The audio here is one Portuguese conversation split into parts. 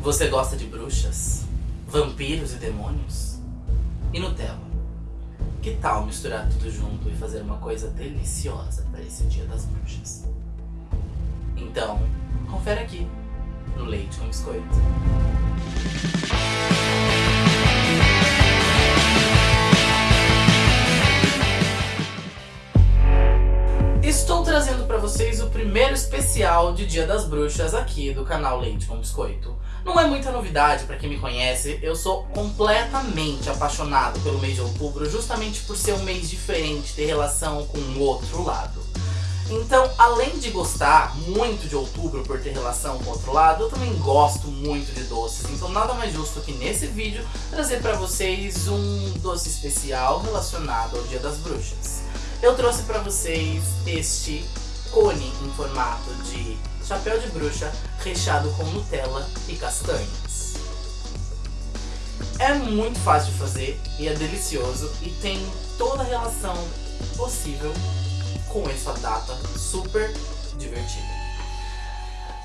Você gosta de bruxas? Vampiros e demônios? E Nutella? Que tal misturar tudo junto e fazer uma coisa deliciosa para esse dia das bruxas? Então, confere aqui, no Leite com Biscoito. Especial de Dia das Bruxas aqui do canal Leite com Biscoito. Não é muita novidade para quem me conhece, eu sou completamente apaixonado pelo mês de outubro justamente por ser um mês diferente, ter relação com o outro lado. Então, além de gostar muito de outubro por ter relação com o outro lado, eu também gosto muito de doces. Então nada mais justo que nesse vídeo trazer para vocês um doce especial relacionado ao Dia das Bruxas. Eu trouxe para vocês este cone em formato de chapéu de bruxa recheado com Nutella e castanhas. É muito fácil de fazer e é delicioso e tem toda a relação possível com essa data super divertida.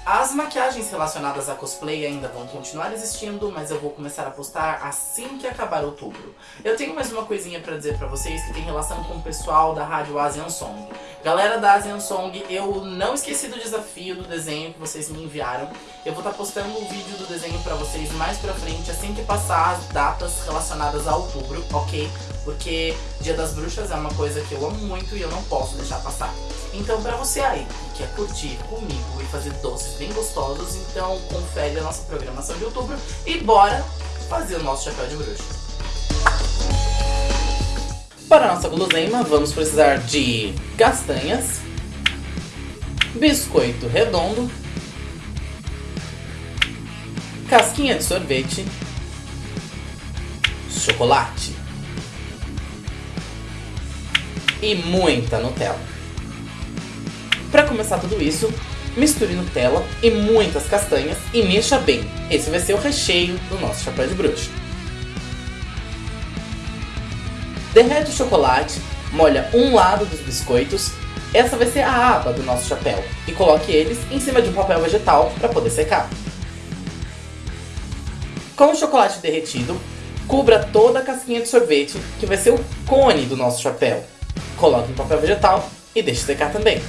As maquiagens relacionadas a cosplay ainda vão continuar existindo, mas eu vou começar a postar assim que acabar outubro. Eu tenho mais uma coisinha pra dizer pra vocês que tem relação com o pessoal da rádio Asian Song. Galera da Asian Song, eu não esqueci do desafio do desenho que vocês me enviaram. Eu vou estar tá postando o vídeo do desenho pra vocês mais pra frente, assim que passar as datas relacionadas a outubro, ok? Porque Dia das Bruxas é uma coisa que eu amo muito e eu não posso deixar passar. Então pra você aí que quer curtir comigo e fazer doces bem gostosos, então confere a nossa programação de outubro e bora fazer o nosso chapéu de bruxa. Para nossa guloseima, vamos precisar de castanhas, biscoito redondo, casquinha de sorvete, chocolate e muita Nutella. Para começar tudo isso, misture Nutella e muitas castanhas e mexa bem. Esse vai ser o recheio do nosso chapéu de bruxa. Derrete o chocolate, molha um lado dos biscoitos, essa vai ser a aba do nosso chapéu, e coloque eles em cima de um papel vegetal para poder secar. Com o chocolate derretido, cubra toda a casquinha de sorvete, que vai ser o cone do nosso chapéu. Coloque em papel vegetal e deixe secar também.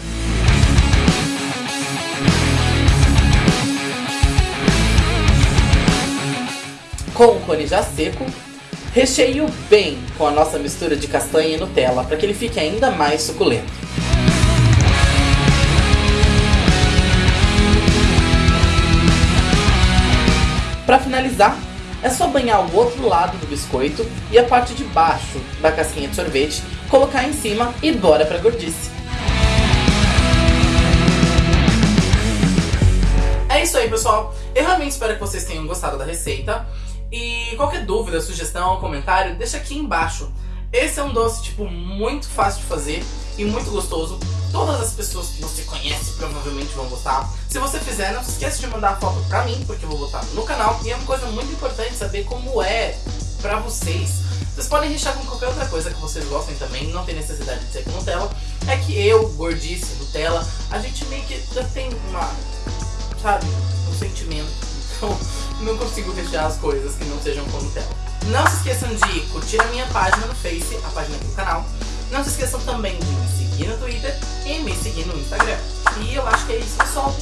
Com o cone já seco, recheio bem com a nossa mistura de castanha e Nutella para que ele fique ainda mais suculento. Para finalizar, é só banhar o outro lado do biscoito e a parte de baixo da casquinha de sorvete, colocar em cima e bora pra gordice. É isso aí, pessoal. Eu realmente espero que vocês tenham gostado da receita. E qualquer dúvida, sugestão, comentário, deixa aqui embaixo. Esse é um doce, tipo, muito fácil de fazer e muito gostoso. Todas as pessoas que você conhece provavelmente vão gostar. Se você fizer, não se esqueça de mandar a foto pra mim, porque eu vou botar no canal. E é uma coisa muito importante saber como é pra vocês. Vocês podem rechear com qualquer outra coisa que vocês gostem também, não tem necessidade de ser com Nutella. É que eu, gordice, Nutella, a gente meio que já tem uma, sabe, um sentimento. Então, não consigo rechear as coisas que não sejam com Nutella. Não se esqueçam de curtir a minha página no Face, a página do canal. Não se esqueçam também de me seguir no Twitter e me seguir no Instagram. E eu acho que é isso, pessoal.